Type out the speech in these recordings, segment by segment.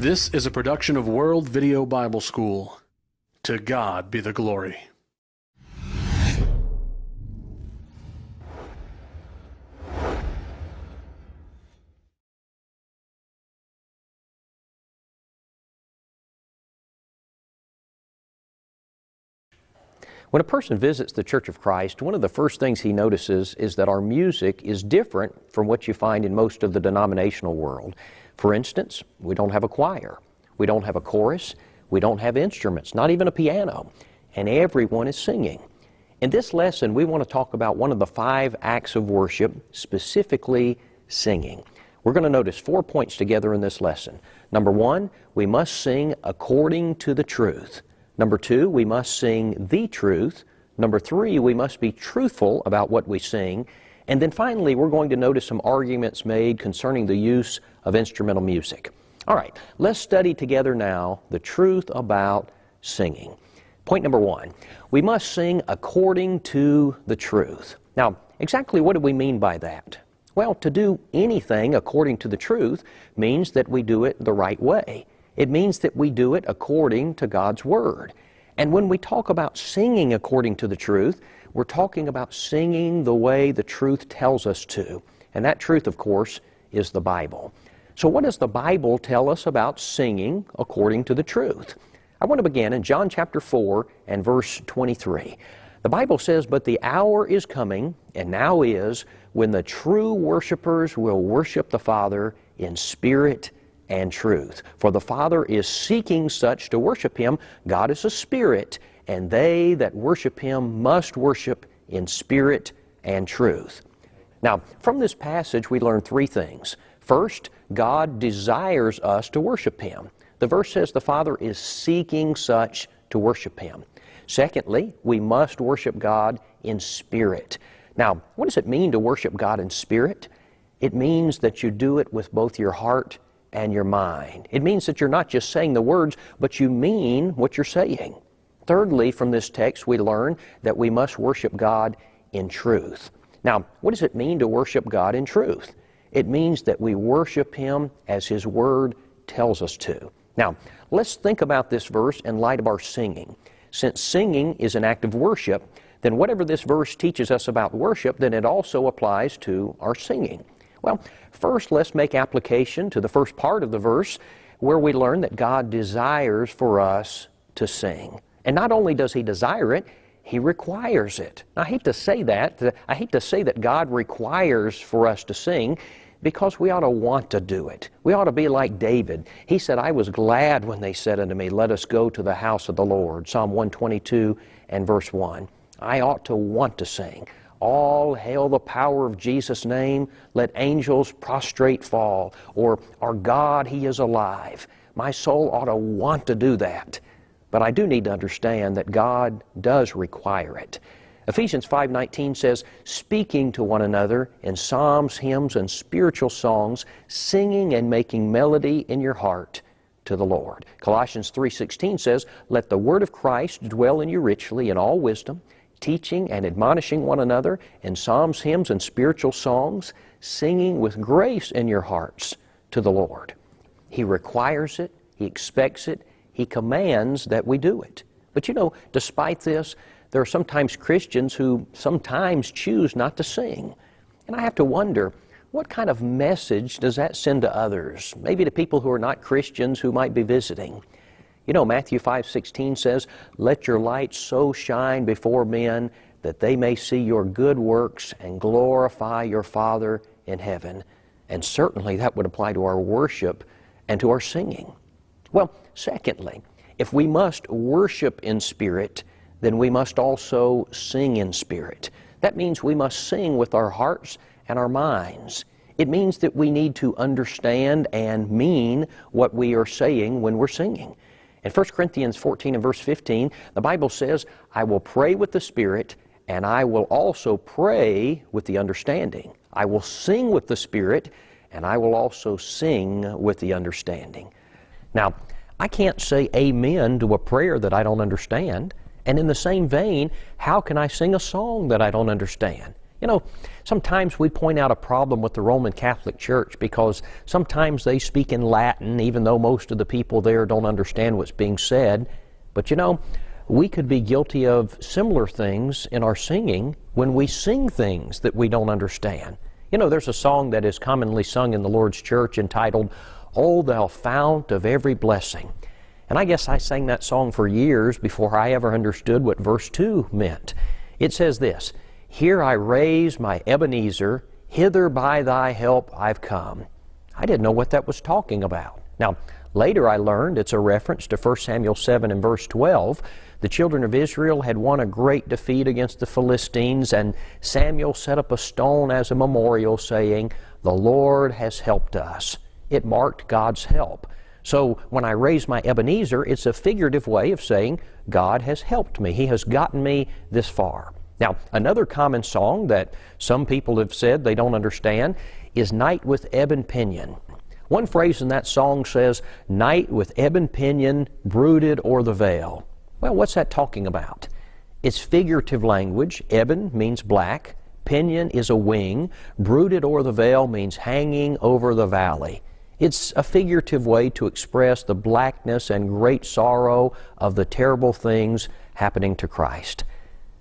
This is a production of World Video Bible School. To God be the glory. When a person visits the Church of Christ, one of the first things he notices is that our music is different from what you find in most of the denominational world. For instance, we don't have a choir, we don't have a chorus, we don't have instruments, not even a piano, and everyone is singing. In this lesson, we want to talk about one of the five acts of worship, specifically singing. We're going to notice four points together in this lesson. Number one, we must sing according to the truth. Number two, we must sing the truth. Number three, we must be truthful about what we sing. And then finally, we're going to notice some arguments made concerning the use of instrumental music. All right, let's study together now the truth about singing. Point number one, we must sing according to the truth. Now, exactly what do we mean by that? Well, to do anything according to the truth means that we do it the right way. It means that we do it according to God's Word. And when we talk about singing according to the truth, we're talking about singing the way the truth tells us to. And that truth, of course, is the Bible. So, what does the Bible tell us about singing according to the truth? I want to begin in John chapter 4 and verse 23. The Bible says, But the hour is coming, and now is, when the true worshipers will worship the Father in spirit and truth. For the Father is seeking such to worship Him. God is a spirit, and they that worship Him must worship in spirit and truth. Now, from this passage, we learn three things. First, God desires us to worship Him. The verse says the Father is seeking such to worship Him. Secondly, we must worship God in spirit. Now, what does it mean to worship God in spirit? It means that you do it with both your heart and your mind. It means that you're not just saying the words, but you mean what you're saying. Thirdly, from this text, we learn that we must worship God in truth. Now, what does it mean to worship God in truth? It means that we worship Him as His Word tells us to. Now, let's think about this verse in light of our singing. Since singing is an act of worship, then whatever this verse teaches us about worship, then it also applies to our singing. Well, first let's make application to the first part of the verse where we learn that God desires for us to sing. And not only does He desire it, He requires it. I hate to say that. I hate to say that God requires for us to sing because we ought to want to do it. We ought to be like David. He said, I was glad when they said unto me, Let us go to the house of the Lord. Psalm 122 and verse 1. I ought to want to sing. All hail the power of Jesus' name. Let angels prostrate fall. Or, Our God, He is alive. My soul ought to want to do that. But I do need to understand that God does require it. Ephesians 5:19 says, "Speaking to one another in psalms, hymns, and spiritual songs, singing and making melody in your heart to the Lord." Colossians 3:16 says, "Let the word of Christ dwell in you richly in all wisdom, teaching and admonishing one another in psalms, hymns, and spiritual songs, singing with grace in your hearts to the Lord. He requires it, He expects it, He commands that we do it. But you know, despite this, there are sometimes Christians who sometimes choose not to sing. And I have to wonder, what kind of message does that send to others? Maybe to people who are not Christians who might be visiting. You know, Matthew 5:16 says, "Let your light so shine before men that they may see your good works and glorify your Father in heaven." And certainly that would apply to our worship and to our singing. Well, secondly, if we must worship in spirit, then we must also sing in spirit. That means we must sing with our hearts and our minds. It means that we need to understand and mean what we are saying when we're singing. In 1 Corinthians 14 and verse 15, the Bible says, I will pray with the Spirit, and I will also pray with the understanding. I will sing with the Spirit, and I will also sing with the understanding. Now, I can't say amen to a prayer that I don't understand. And in the same vein, how can I sing a song that I don't understand? You know, sometimes we point out a problem with the Roman Catholic Church because sometimes they speak in Latin, even though most of the people there don't understand what's being said. But you know, we could be guilty of similar things in our singing when we sing things that we don't understand. You know, there's a song that is commonly sung in the Lord's church entitled, O thou fount of every blessing. And I guess I sang that song for years before I ever understood what verse 2 meant. It says this here I raise my Ebenezer, hither by thy help I've come. I didn't know what that was talking about. Now, later I learned it's a reference to 1 Samuel 7 and verse 12. The children of Israel had won a great defeat against the Philistines, and Samuel set up a stone as a memorial, saying, The Lord has helped us. It marked God's help. So when I raise my Ebenezer, it's a figurative way of saying, God has helped me. He has gotten me this far. Now, another common song that some people have said they don't understand is Night with Ebon Pinion. One phrase in that song says, Night with ebon pinion brooded o'er the vale. Well, what's that talking about? It's figurative language. Ebon means black, pinion is a wing, brooded o'er the vale means hanging over the valley. It's a figurative way to express the blackness and great sorrow of the terrible things happening to Christ.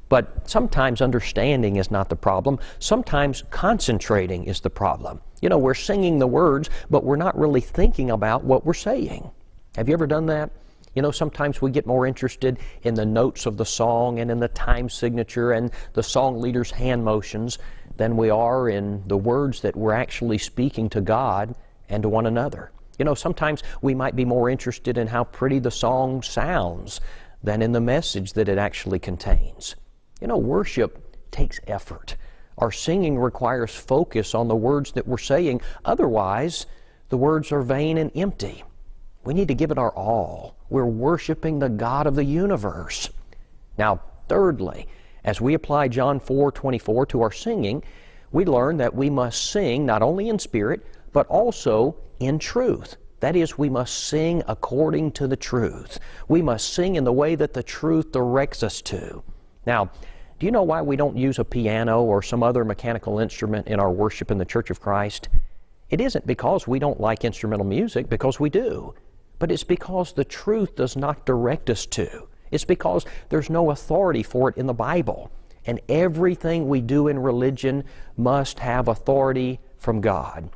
But sometimes understanding is not the problem. Sometimes concentrating is the problem. You know, we're singing the words, but we're not really thinking about what we're saying. Have you ever done that? You know, sometimes we get more interested in the notes of the song and in the time signature and the song leader's hand motions than we are in the words that we're actually speaking to God and to one another. You know, sometimes we might be more interested in how pretty the song sounds than in the message that it actually contains. You know, worship takes effort. Our singing requires focus on the words that we're saying. Otherwise, the words are vain and empty. We need to give it our all. We're worshiping the God of the universe. Now, thirdly, as we apply John 4 24 to our singing, we learn that we must sing not only in spirit, but also in truth. That is, we must sing according to the truth. We must sing in the way that the truth directs us to. Now, do you know why we don't use a piano or some other mechanical instrument in our worship in the Church of Christ? It isn't because we don't like instrumental music, because we do, but it's because the truth does not direct us to. It's because there's no authority for it in the Bible. And everything we do in religion must have authority from God.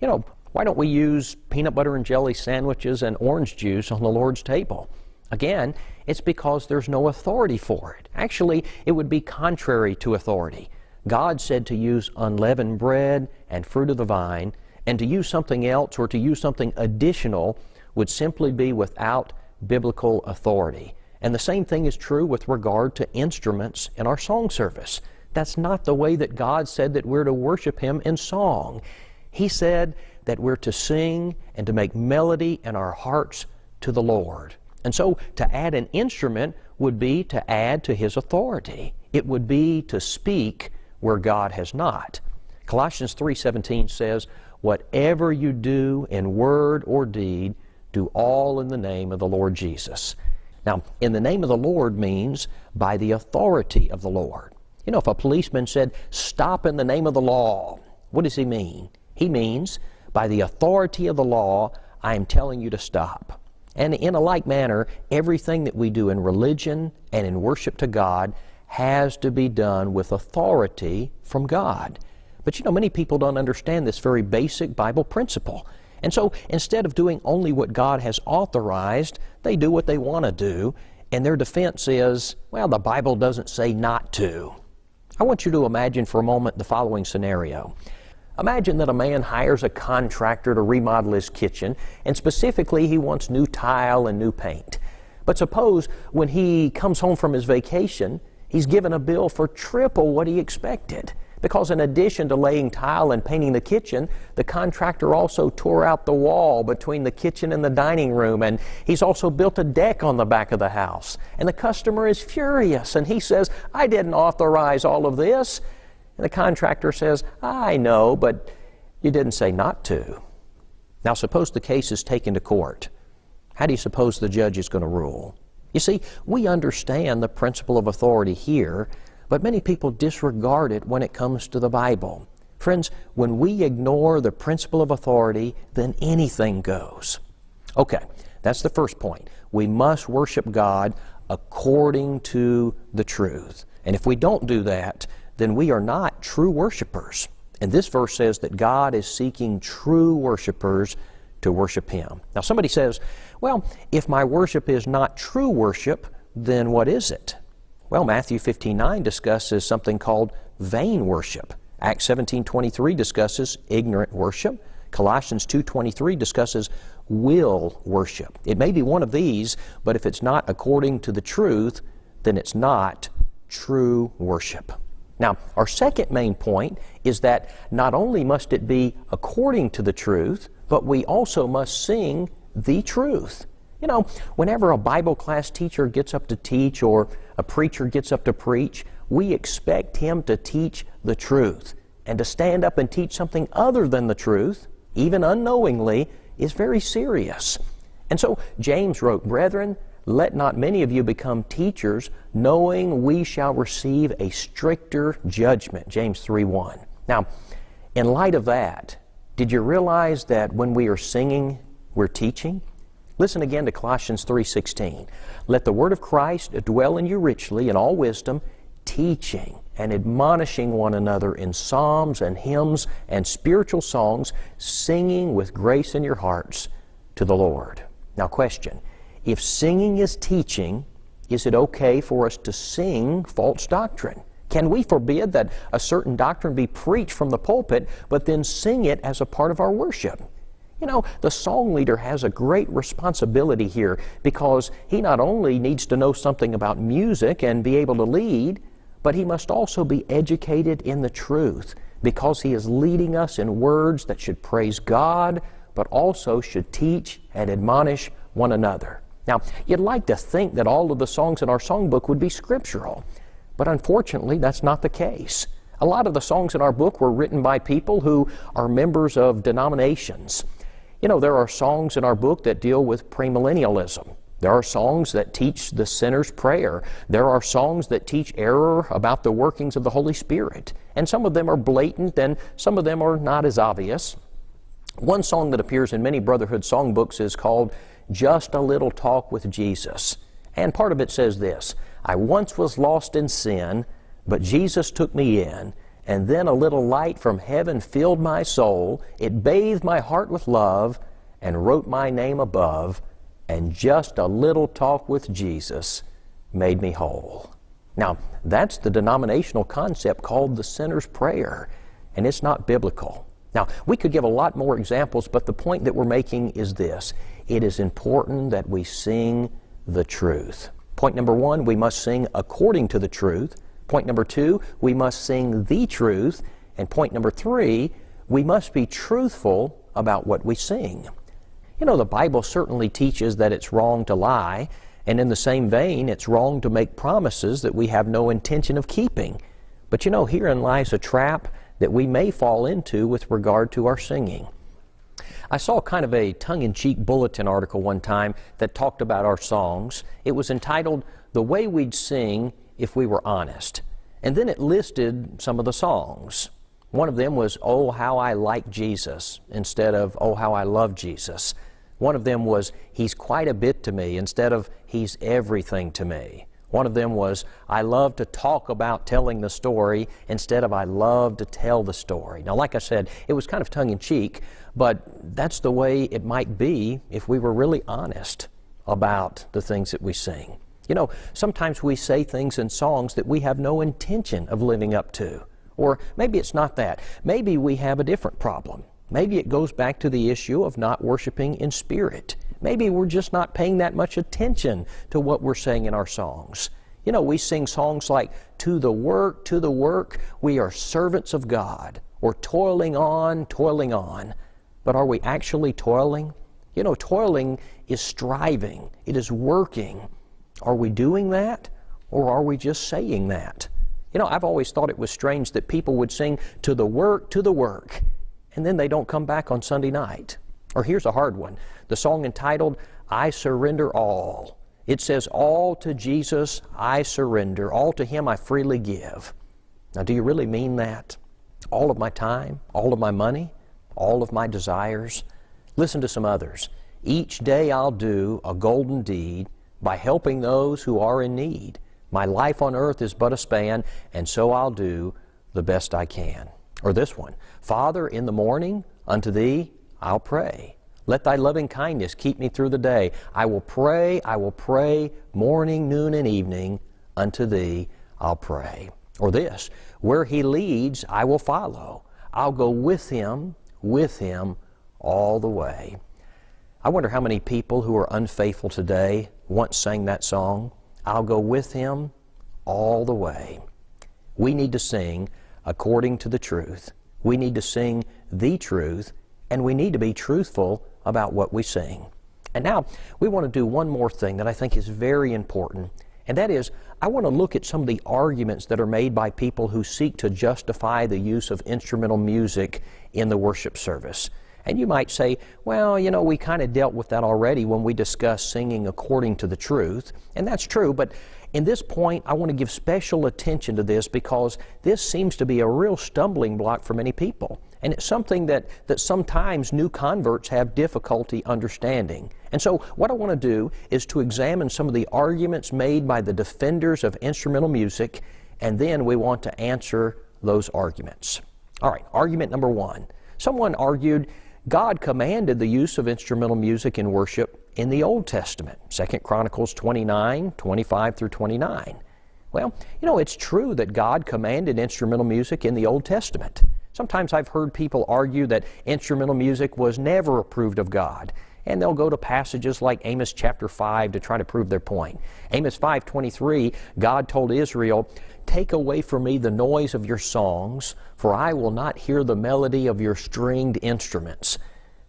You know, why don't we use peanut butter and jelly sandwiches and orange juice on the Lord's table? Again, it's because there's no authority for it. Actually, it would be contrary to authority. God said to use unleavened bread and fruit of the vine, and to use something else or to use something additional would simply be without biblical authority. And the same thing is true with regard to instruments in our song service. That's not the way that God said that we're to worship Him in song. He said that we're to sing and to make melody in our hearts to the Lord. And so to add an instrument would be to add to his authority. It would be to speak where God has not. Colossians 3:17 says, "Whatever you do in word or deed, do all in the name of the Lord Jesus." Now, in the name of the Lord means by the authority of the Lord. You know, if a policeman said, "Stop in the name of the law," what does he mean? He means by the authority of the law, I am telling you to stop. And in a like manner, everything that we do in religion and in worship to God has to be done with authority from God. But you know, many people don't understand this very basic Bible principle. And so instead of doing only what God has authorized, they do what they want to do, and their defense is, well, the Bible doesn't say not to. I want you to imagine for a moment the following scenario. Imagine that a man hires a contractor to remodel his kitchen, and specifically he wants new tile and new paint. But suppose when he comes home from his vacation, he's given a bill for triple what he expected. Because in addition to laying tile and painting the kitchen, the contractor also tore out the wall between the kitchen and the dining room, and he's also built a deck on the back of the house. And the customer is furious, and he says, I didn't authorize all of this. And the contractor says, I know, but you didn't say not to. Now, suppose the case is taken to court. How do you suppose the judge is going to rule? You see, we understand the principle of authority here, but many people disregard it when it comes to the Bible. Friends, when we ignore the principle of authority, then anything goes. Okay, that's the first point. We must worship God according to the truth. And if we don't do that, then we are not true worshipers. And this verse says that God is seeking true worshipers to worship Him. Now, somebody says, well, if my worship is not true worship, then what is it? Well, Matthew 15 9 discusses something called vain worship. Acts 17:23 discusses ignorant worship. Colossians 2:23 discusses will worship. It may be one of these, but if it's not according to the truth, then it's not true worship. Now, our second main point is that not only must it be according to the truth, but we also must sing the truth. You know, whenever a Bible class teacher gets up to teach or a preacher gets up to preach, we expect him to teach the truth. And to stand up and teach something other than the truth, even unknowingly, is very serious. And so James wrote, Brethren, let not many of you become teachers, knowing we shall receive a stricter judgment. James 3 1. Now, in light of that, did you realize that when we are singing, we're teaching? Listen again to Colossians 3:16. Let the word of Christ dwell in you richly in all wisdom, teaching and admonishing one another in psalms and hymns and spiritual songs, singing with grace in your hearts to the Lord. Now, question If singing is teaching, is it okay for us to sing false doctrine? Can we forbid that a certain doctrine be preached from the pulpit, but then sing it as a part of our worship? You know, the song leader has a great responsibility here because he not only needs to know something about music and be able to lead, but he must also be educated in the truth because he is leading us in words that should praise God, but also should teach and admonish one another. Now, you'd like to think that all of the songs in our songbook would be scriptural, but unfortunately, that's not the case. A lot of the songs in our book were written by people who are members of denominations. You know, there are songs in our book that deal with premillennialism. There are songs that teach the sinner's prayer. There are songs that teach error about the workings of the Holy Spirit. And some of them are blatant and some of them are not as obvious. One song that appears in many Brotherhood songbooks is called Just a Little Talk with Jesus. And part of it says this I once was lost in sin, but Jesus took me in. And then a little light from heaven filled my soul. It bathed my heart with love and wrote my name above and just a little talk with Jesus made me whole. Now, that's the denominational concept called the sinner's prayer, and it's not biblical. Now, we could give a lot more examples, but the point that we're making is this it is important that we sing the truth. Point number one, we must sing according to the truth. Point number two, we must sing the truth. And point number three, we must be truthful about what we sing. You know, the Bible certainly teaches that it's wrong to lie, and in the same vein, it's wrong to make promises that we have no intention of keeping. But you know, herein lies a trap that we may fall into with regard to our singing. I saw kind of a tongue in cheek bulletin article one time that talked about our songs. It was entitled The Way We'd Sing If We Were Honest. And then it listed some of the songs. One of them was, Oh, how I like Jesus, instead of, Oh, how I love Jesus. One of them was, He's quite a bit to me, instead of, He's everything to me. One of them was, I love to talk about telling the story instead of I love to tell the story. Now, like I said, it was kind of tongue in cheek, but that's the way it might be if we were really honest about the things that we sing. You know, sometimes we say things in songs that we have no intention of living up to. Or maybe it's not that. Maybe we have a different problem. Maybe it goes back to the issue of not worshiping in spirit. Maybe we're just not paying that much attention to what we're saying in our songs. You know, we sing songs like, To the work, to the work, we are servants of God, We're toiling on, toiling on. But are we actually toiling? You know, toiling is striving, it is working. Are we doing that, or are we just saying that? You know, I've always thought it was strange that people would sing, To the work, to the work, and then they don't come back on Sunday night. Or here's a hard one the song entitled, I Surrender All. It says, All to Jesus I surrender, all to Him I freely give. Now, do you really mean that? All of my time, all of my money, all of my desires? Listen to some others. Each day I'll do a golden deed by helping those who are in need. My life on earth is but a span, and so I'll do the best I can. Or this one Father, in the morning unto thee I'll pray. Let thy loving kindness keep me through the day. I will pray, I will pray, morning, noon, and evening, unto thee I'll pray. Or this Where he leads, I will follow. I'll go with him, with him, all the way. I wonder how many people who are unfaithful today once sang that song, I'll go with him all the way. We need to sing according to the truth. We need to sing the truth, and we need to be truthful about what we sing. And now, we want to do one more thing that I think is very important, and that is I want to look at some of the arguments that are made by people who seek to justify the use of instrumental music in the worship service. And you might say, well, you know, we kind of dealt with that already when we discussed singing according to the truth. And that's true, but in this point, I want to give special attention to this because this seems to be a real stumbling block for many people. And it's something that, that sometimes new converts have difficulty understanding. And so, what I want to do is to examine some of the arguments made by the defenders of instrumental music, and then we want to answer those arguments. All right, argument number one. Someone argued God commanded the use of instrumental music in worship in the Old Testament, 2 Chronicles 29, 25 through 29. Well, you know, it's true that God commanded instrumental music in the Old Testament. Sometimes I've heard people argue that instrumental music was never approved of God, and they'll go to passages like Amos chapter 5 to try to prove their point. Amos 5:23, God told Israel, "Take away from me the noise of your songs, for I will not hear the melody of your stringed instruments."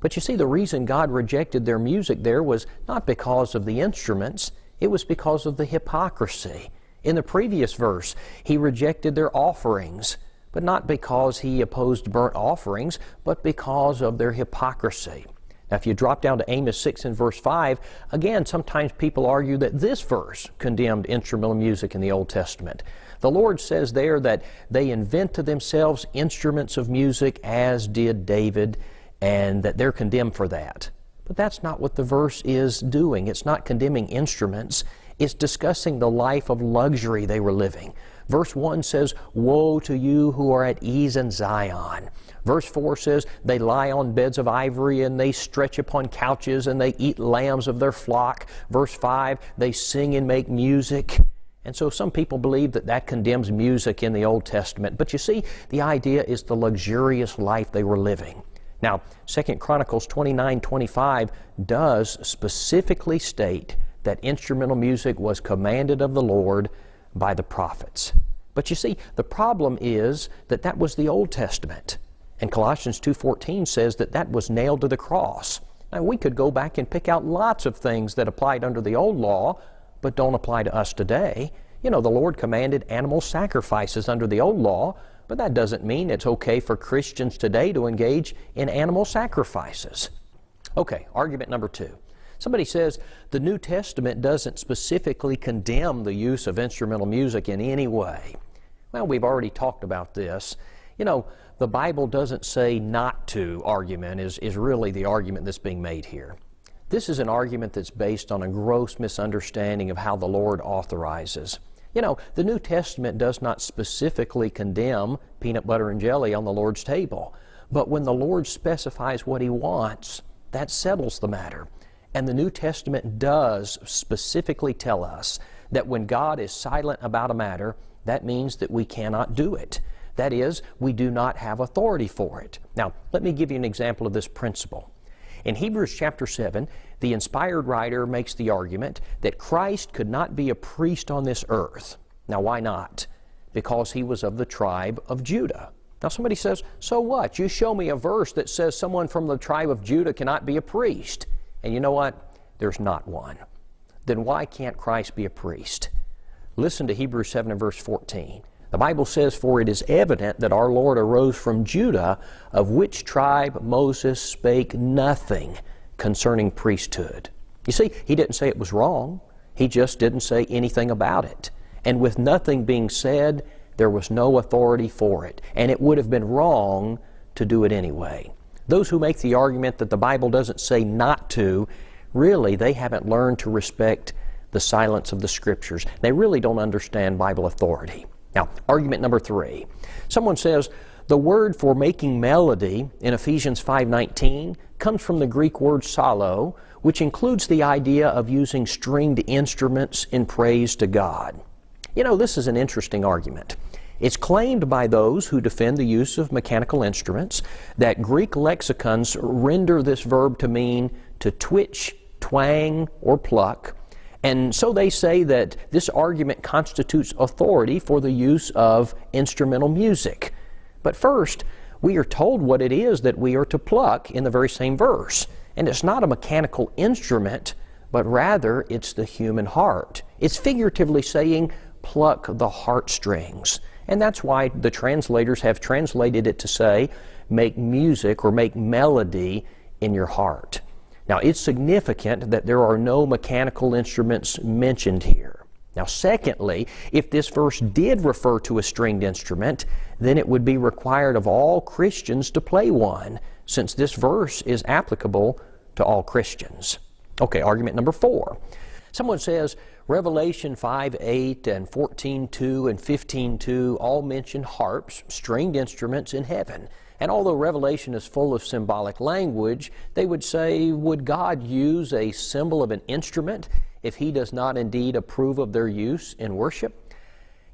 But you see, the reason God rejected their music there was not because of the instruments, it was because of the hypocrisy. In the previous verse, He rejected their offerings, but not because He opposed burnt offerings, but because of their hypocrisy. Now, if you drop down to Amos 6 and verse 5, again, sometimes people argue that this verse condemned instrumental music in the Old Testament. The Lord says there that they invent to themselves instruments of music as did David, and that they're condemned for that. But that's not what the verse is doing. It's not condemning instruments, it's discussing the life of luxury they were living. Verse 1 says, Woe to you who are at ease in Zion. Verse 4 says, They lie on beds of ivory and they stretch upon couches and they eat lambs of their flock. Verse 5, they sing and make music. And so some people believe that that condemns music in the Old Testament. But you see, the idea is the luxurious life they were living. Now, 2 Chronicles 29 25 does specifically state that instrumental music was commanded of the Lord by the prophets. But you see, the problem is that that was the Old Testament. And Colossians 2:14 says that that was nailed to the cross. Now we could go back and pick out lots of things that applied under the old law but don't apply to us today. You know, the Lord commanded animal sacrifices under the old law, but that doesn't mean it's okay for Christians today to engage in animal sacrifices. Okay, argument number 2. Somebody says the New Testament doesn't specifically condemn the use of instrumental music in any way. Well, we've already talked about this. You know, the Bible doesn't say not to argument is, is really the argument that's being made here. This is an argument that's based on a gross misunderstanding of how the Lord authorizes. You know, the New Testament does not specifically condemn peanut butter and jelly on the Lord's table, but when the Lord specifies what He wants, that settles the matter. And the New Testament does specifically tell us that when God is silent about a matter, that means that we cannot do it. That is, we do not have authority for it. Now, let me give you an example of this principle. In Hebrews chapter 7, the inspired writer makes the argument that Christ could not be a priest on this earth. Now, why not? Because he was of the tribe of Judah. Now, somebody says, So what? You show me a verse that says someone from the tribe of Judah cannot be a priest. And you know what? There's not one. Then why can't Christ be a priest? Listen to Hebrews 7 and verse 14. The Bible says, For it is evident that our Lord arose from Judah, of which tribe Moses spake nothing concerning priesthood. You see, he didn't say it was wrong. He just didn't say anything about it. And with nothing being said, there was no authority for it. And it would have been wrong to do it anyway. Those who make the argument that the Bible doesn't say not to, really, they haven't learned to respect the silence of the Scriptures. They really don't understand Bible authority. Now, argument number three. Someone says, the word for making melody in Ephesians 5:19 comes from the Greek word psallo, which includes the idea of using stringed instruments in praise to God. You know, this is an interesting argument. It's claimed by those who defend the use of mechanical instruments that Greek lexicons render this verb to mean to twitch, twang, or pluck. And so they say that this argument constitutes authority for the use of instrumental music. But first, we are told what it is that we are to pluck in the very same verse. And it's not a mechanical instrument, but rather it's the human heart. It's figuratively saying, pluck the heartstrings. And that's why the translators have translated it to say, make music or make melody in your heart. Now, it's significant that there are no mechanical instruments mentioned here. Now, secondly, if this verse did refer to a stringed instrument, then it would be required of all Christians to play one, since this verse is applicable to all Christians. Okay, argument number four. Someone says Revelation 5 8 and 14 2 and 15 2 all mention harps, stringed instruments in heaven. And although Revelation is full of symbolic language, they would say, would God use a symbol of an instrument if he does not indeed approve of their use in worship?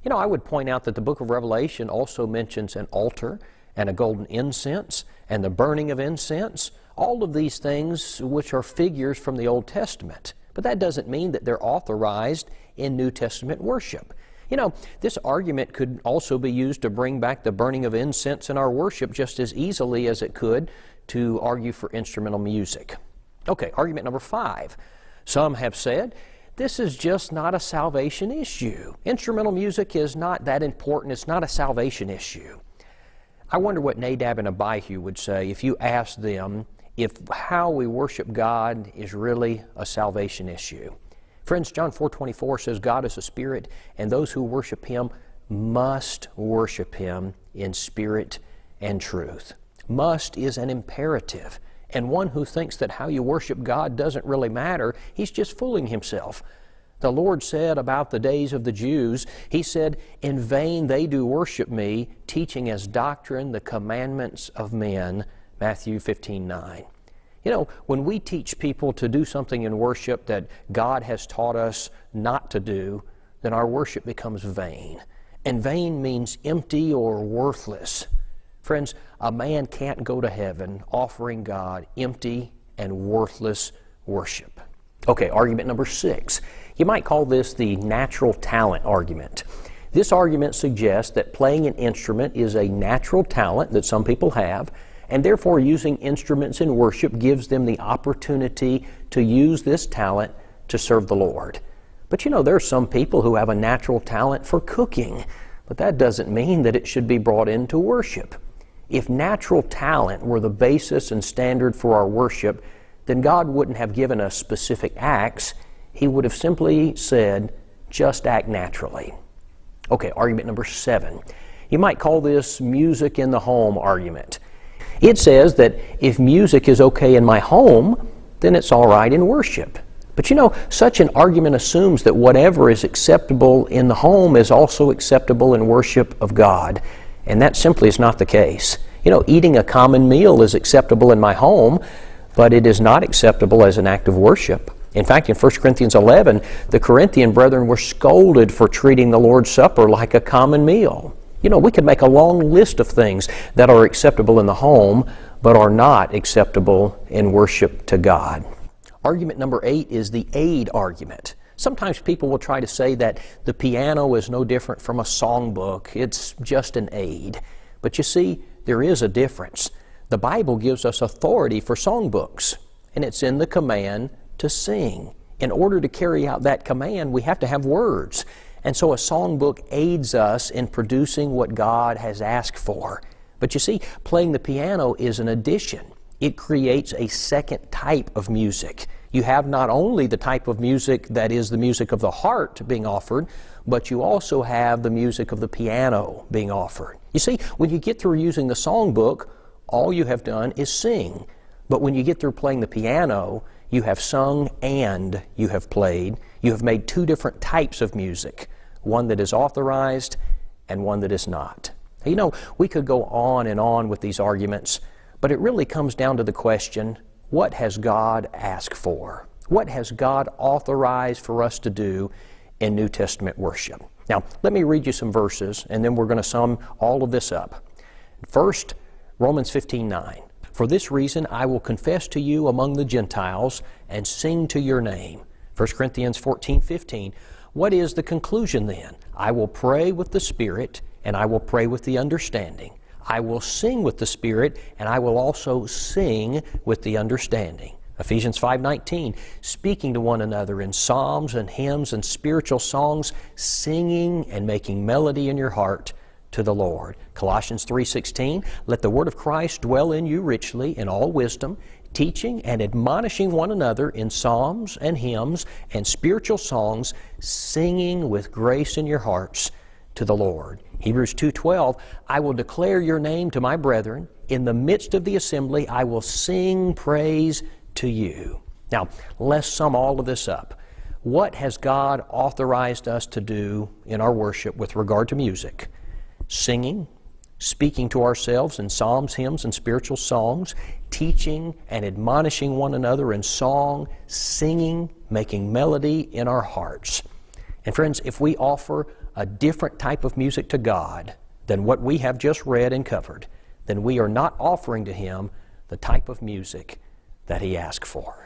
You know, I would point out that the book of Revelation also mentions an altar and a golden incense and the burning of incense, all of these things which are figures from the Old Testament. But that doesn't mean that they're authorized in New Testament worship. You know, this argument could also be used to bring back the burning of incense in our worship just as easily as it could to argue for instrumental music. Okay, argument number five. Some have said this is just not a salvation issue. Instrumental music is not that important, it's not a salvation issue. I wonder what Nadab and Abihu would say if you asked them if how we worship God is really a salvation issue. Friends, John 4:24 says God is a spirit and those who worship him must worship him in spirit and truth. Must is an imperative. And one who thinks that how you worship God doesn't really matter, he's just fooling himself. The Lord said about the days of the Jews, He said, In vain they do worship me, teaching as doctrine the commandments of men. Matthew 15 9. You know, when we teach people to do something in worship that God has taught us not to do, then our worship becomes vain. And vain means empty or worthless. Friends, a man can't go to heaven offering God empty and worthless worship. Okay, argument number six. You might call this the natural talent argument. This argument suggests that playing an instrument is a natural talent that some people have, and therefore using instruments in worship gives them the opportunity to use this talent to serve the Lord. But you know, there are some people who have a natural talent for cooking, but that doesn't mean that it should be brought into worship. If natural talent were the basis and standard for our worship, then God wouldn't have given us specific acts. He would have simply said, just act naturally. Okay, argument number seven. You might call this music in the home argument. It says that if music is okay in my home, then it's all right in worship. But you know, such an argument assumes that whatever is acceptable in the home is also acceptable in worship of God. And that simply is not the case. You know, eating a common meal is acceptable in my home, but it is not acceptable as an act of worship. In fact, in 1 Corinthians 11, the Corinthian brethren were scolded for treating the Lord's Supper like a common meal. You know, we could make a long list of things that are acceptable in the home, but are not acceptable in worship to God. Argument number eight is the aid argument. Sometimes people will try to say that the piano is no different from a songbook, it's just an aid. But you see, there is a difference. The Bible gives us authority for songbooks, and it's in the command to sing. In order to carry out that command, we have to have words. And so a songbook aids us in producing what God has asked for. But you see, playing the piano is an addition. It creates a second type of music. you have not only the type of music that is the music of the heart being offered, but you also have the music of the piano being offered. You see, when you get through using the songbook, all you have done is sing. But when you get through playing the piano, you have sung and you have played. You have made two different types of music one that is authorized and one that is not. You know, we could go on and on with these arguments, but it really comes down to the question what has God asked for? What has God authorized for us to do in New Testament worship? Now, let me read you some verses, and then we're going to sum all of this up. First, Romans 15 9. For this reason I will confess to you among the Gentiles and sing to your name. 1 Corinthians 14 15. What is the conclusion then? I will pray with the Spirit, and I will pray with the understanding. I will sing with the Spirit, and I will also sing with the understanding. Ephesians 5:19 speaking to one another in psalms and hymns and spiritual songs singing and making melody in your heart to the Lord. Colossians 3:16, let the word of Christ dwell in you richly in all wisdom, teaching and admonishing one another in psalms and hymns and spiritual songs, singing with grace in your hearts to the Lord. Hebrews 2:12, I will declare your name to my brethren, in the midst of the assembly I will sing praise to you. Now, let's sum all of this up. What has God authorized us to do in our worship with regard to music? singing, speaking to ourselves in psalms, hymns, and spiritual songs, teaching and admonishing one another in song, singing, making melody in our hearts. And friends, if we offer a different type of music to God than what we have just read and covered, then we are not offering to Him the type of music that He asked for.